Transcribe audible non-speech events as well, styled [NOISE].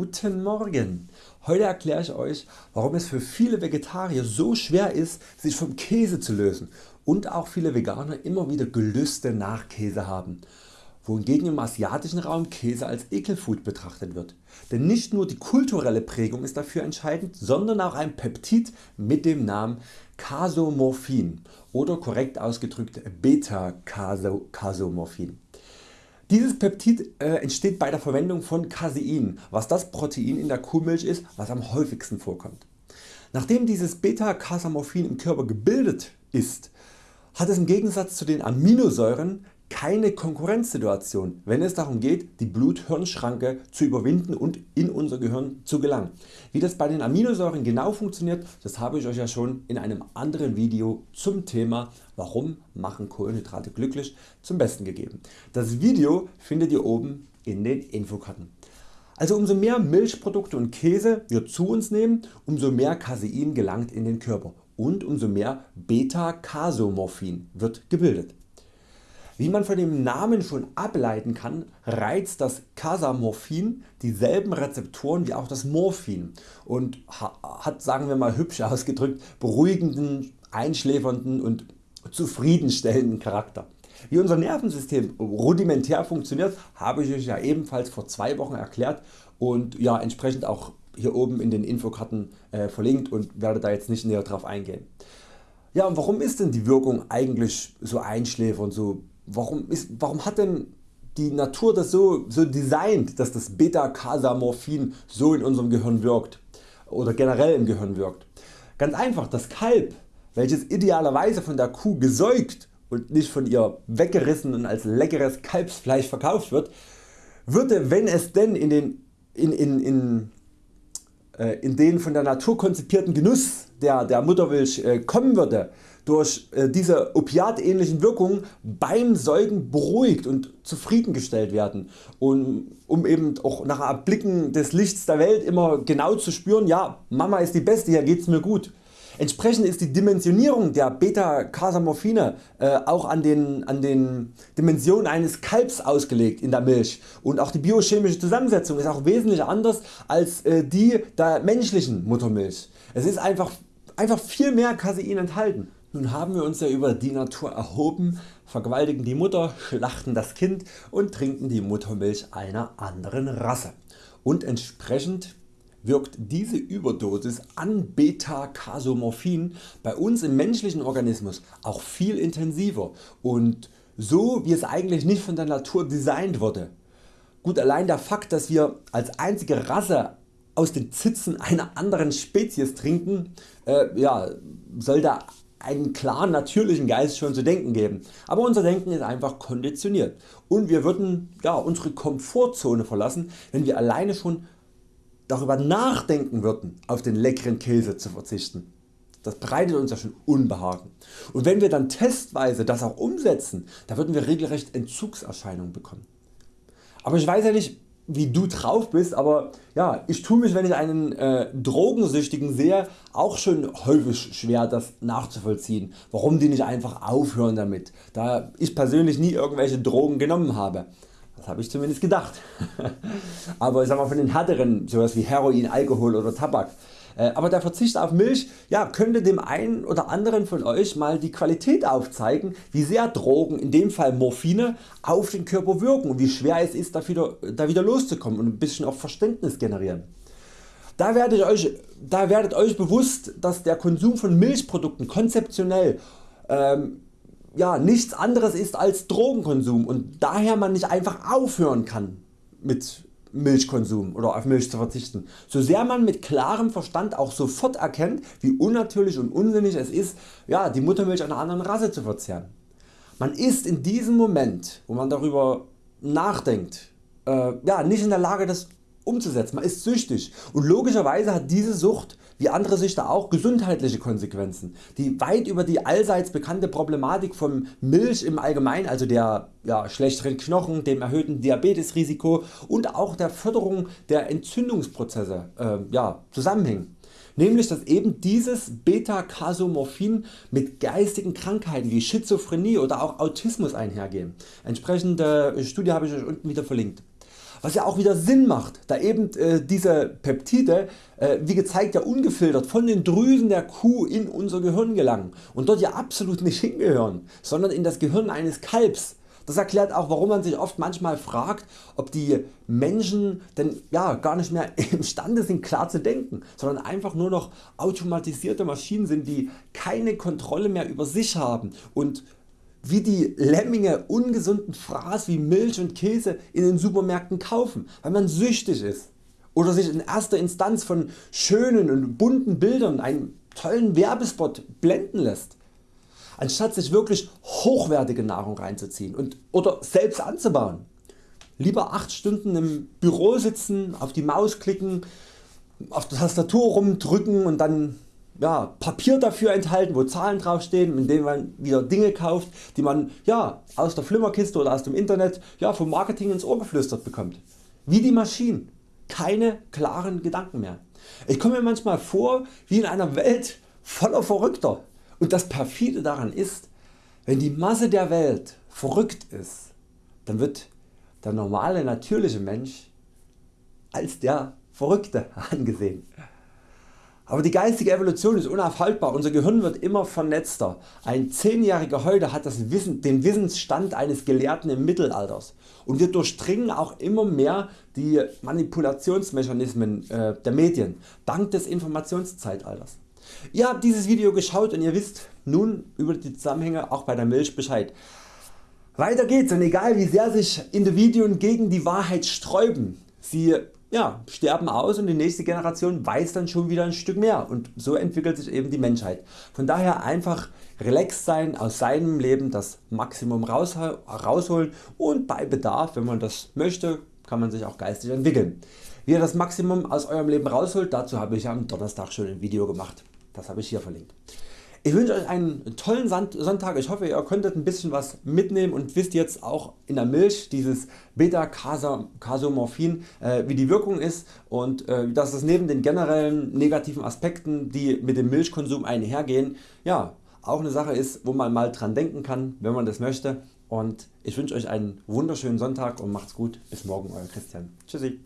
Guten Morgen! Heute erkläre ich Euch warum es für viele Vegetarier so schwer ist sich vom Käse zu lösen und auch viele Veganer immer wieder Gelüste nach Käse haben, wohingegen im asiatischen Raum Käse als Ekelfood betrachtet wird. Denn nicht nur die kulturelle Prägung ist dafür entscheidend, sondern auch ein Peptid mit dem Namen Casomorphin oder korrekt ausgedrückt Beta-Casomorphin. Dieses Peptid äh, entsteht bei der Verwendung von Casein, was das Protein in der Kuhmilch ist, was am häufigsten vorkommt. Nachdem dieses Beta-Casomorphin im Körper gebildet ist, hat es im Gegensatz zu den Aminosäuren keine Konkurrenzsituation wenn es darum geht die Blut-Hirn-Schranke zu überwinden und in unser Gehirn zu gelangen. Wie das bei den Aminosäuren genau funktioniert, das habe ich Euch ja schon in einem anderen Video zum Thema Warum machen Kohlenhydrate glücklich zum Besten gegeben. Das Video findet ihr oben in den Infokarten. Also umso mehr Milchprodukte und Käse wir zu uns nehmen, umso mehr Casein gelangt in den Körper und umso mehr Beta-Casomorphin wird gebildet. Wie man von dem Namen schon ableiten kann, reizt das Casamorphin dieselben Rezeptoren wie auch das Morphin und hat sagen wir mal hübsch [LAUGHS] ausgedrückt beruhigenden, einschläfernden und zufriedenstellenden Charakter. Wie unser Nervensystem rudimentär funktioniert habe ich Euch ja ebenfalls vor zwei Wochen erklärt und ja, entsprechend auch hier oben in den Infokarten äh, verlinkt und werde da jetzt nicht näher drauf eingehen. Ja und warum ist denn die Wirkung eigentlich so einschläfernd, so warum, ist, warum hat denn die Natur das so, so designt, dass das Beta-Casamorphin so in unserem Gehirn wirkt oder generell im Gehirn wirkt? Ganz einfach, das Kalb, welches idealerweise von der Kuh gesäugt und nicht von ihr weggerissen und als leckeres Kalbsfleisch verkauft wird, würde wenn es denn in den, in, in, in, äh, in den von der Natur konzipierten Genuss der, der Muttermilch äh, kommen würde, durch äh, diese opiatähnlichen Wirkungen beim Säugen beruhigt und zufriedengestellt werden und um eben auch nach Erblicken des Lichts der Welt immer genau zu spüren, ja Mama ist die Beste, hier geht's mir gut. Entsprechend ist die Dimensionierung der Beta-Casamorphine äh, auch an den, an den Dimensionen eines Kalbs ausgelegt in der Milch und auch die biochemische Zusammensetzung ist auch wesentlich anders als äh, die der menschlichen Muttermilch. Es ist einfach, einfach viel mehr Casein enthalten. Nun haben wir uns ja über die Natur erhoben, vergewaltigen die Mutter, schlachten das Kind und trinken die Muttermilch einer anderen Rasse. Und entsprechend wirkt diese Überdosis an Beta-Casomorphin bei uns im menschlichen Organismus auch viel intensiver und so wie es eigentlich nicht von der Natur designt wurde. Gut allein der Fakt dass wir als einzige Rasse aus den Zitzen einer anderen Spezies trinken äh, ja, soll da einen klaren natürlichen Geist schon zu denken geben, aber unser Denken ist einfach konditioniert und wir würden ja, unsere Komfortzone verlassen wenn wir alleine schon darüber nachdenken würden auf den leckeren Käse zu verzichten. Das bereitet uns ja schon Unbehagen und wenn wir dann testweise das auch umsetzen, da würden wir regelrecht Entzugserscheinungen bekommen. Aber ich weiß ja nicht wie du drauf bist, aber ja, ich tue mich wenn ich einen äh, Drogensüchtigen sehe auch schon häufig schwer das nachzuvollziehen, warum die nicht einfach aufhören damit, da ich persönlich nie irgendwelche Drogen genommen habe. Das habe ich zumindest gedacht. [LAUGHS] aber ich sag mal von den härteren, sowas wie Heroin, Alkohol oder Tabak, aber der Verzicht auf Milch ja, könnte dem einen oder anderen von Euch mal die Qualität aufzeigen wie sehr Drogen, in dem Fall Morphine, auf den Körper wirken und wie schwer es ist da wieder, da wieder loszukommen und ein bisschen auch Verständnis generieren. Da werdet, euch, da werdet Euch bewusst dass der Konsum von Milchprodukten konzeptionell ähm, ja, nichts anderes ist als Drogenkonsum und daher man nicht einfach aufhören kann mit Milchkonsum oder auf Milch zu verzichten, so sehr man mit klarem Verstand auch sofort erkennt wie unnatürlich und unsinnig es ist ja, die Muttermilch einer anderen Rasse zu verzehren. Man ist in diesem Moment wo man darüber nachdenkt äh, ja, nicht in der Lage das umzusetzen, man ist süchtig und logischerweise hat diese Sucht wie andere Süchte auch gesundheitliche Konsequenzen, die weit über die allseits bekannte Problematik von Milch im Allgemeinen, also der ja, schlechteren Knochen, dem erhöhten Diabetesrisiko und auch der Förderung der Entzündungsprozesse äh, ja, zusammenhängen nämlich dass eben dieses Beta-Casomorphin mit geistigen Krankheiten wie Schizophrenie oder auch Autismus einhergehen. Entsprechende Studie habe ich Euch unten wieder verlinkt. Was ja auch wieder Sinn macht, da eben äh, diese Peptide äh, wie gezeigt ja ungefiltert von den Drüsen der Kuh in unser Gehirn gelangen und dort ja absolut nicht hingehören, sondern in das Gehirn eines Kalbs. Das erklärt auch warum man sich oft manchmal fragt ob die Menschen denn ja, gar nicht mehr [LAUGHS] imstande sind klar zu denken, sondern einfach nur noch automatisierte Maschinen sind die keine Kontrolle mehr über sich haben und wie die Lemminge ungesunden Fraß wie Milch und Käse in den Supermärkten kaufen, weil man süchtig ist oder sich in erster Instanz von schönen und bunten Bildern einen tollen Werbespot blenden lässt. Anstatt sich wirklich hochwertige Nahrung reinzuziehen und, oder selbst anzubauen. Lieber 8 Stunden im Büro sitzen, auf die Maus klicken, auf der Tastatur rumdrücken und dann ja, Papier dafür enthalten, wo Zahlen draufstehen, mit denen man wieder Dinge kauft, die man ja, aus der Flimmerkiste oder aus dem Internet ja, vom Marketing ins Ohr geflüstert bekommt. Wie die Maschinen. Keine klaren Gedanken mehr. Ich komme mir manchmal vor wie in einer Welt voller Verrückter. Und das perfide daran ist, wenn die Masse der Welt verrückt ist, dann wird der normale natürliche Mensch als der Verrückte [LAUGHS] angesehen. Aber die geistige Evolution ist unaufhaltbar, unser Gehirn wird immer vernetzter. Ein 10-Jähriger heute hat das Wissen, den Wissensstand eines Gelehrten im Mittelalters und wir durchdringen auch immer mehr die Manipulationsmechanismen äh, der Medien dank des Informationszeitalters. Ihr habt dieses Video geschaut und ihr wisst nun über die Zusammenhänge auch bei der Milch Bescheid. Weiter geht's und egal wie sehr sich Individuen gegen die Wahrheit sträuben, sie ja, sterben aus und die nächste Generation weiß dann schon wieder ein Stück mehr und so entwickelt sich eben die Menschheit. Von daher einfach relaxed sein, aus seinem Leben das Maximum rausholen und bei Bedarf wenn man das möchte kann man sich auch geistig entwickeln. Wie ihr das Maximum aus eurem Leben rausholt dazu habe ich am Donnerstag schon ein Video gemacht. Das habe ich hier verlinkt. Ich wünsche Euch einen tollen Sonntag. Ich hoffe ihr konntet ein bisschen was mitnehmen und wisst jetzt auch in der Milch dieses Beta-Casomorphin äh, wie die Wirkung ist und äh, dass es neben den generellen negativen Aspekten die mit dem Milchkonsum einhergehen ja, auch eine Sache ist wo man mal dran denken kann wenn man das möchte und ich wünsche Euch einen wunderschönen Sonntag und macht's gut. Bis morgen Euer Christian. Tschüssi.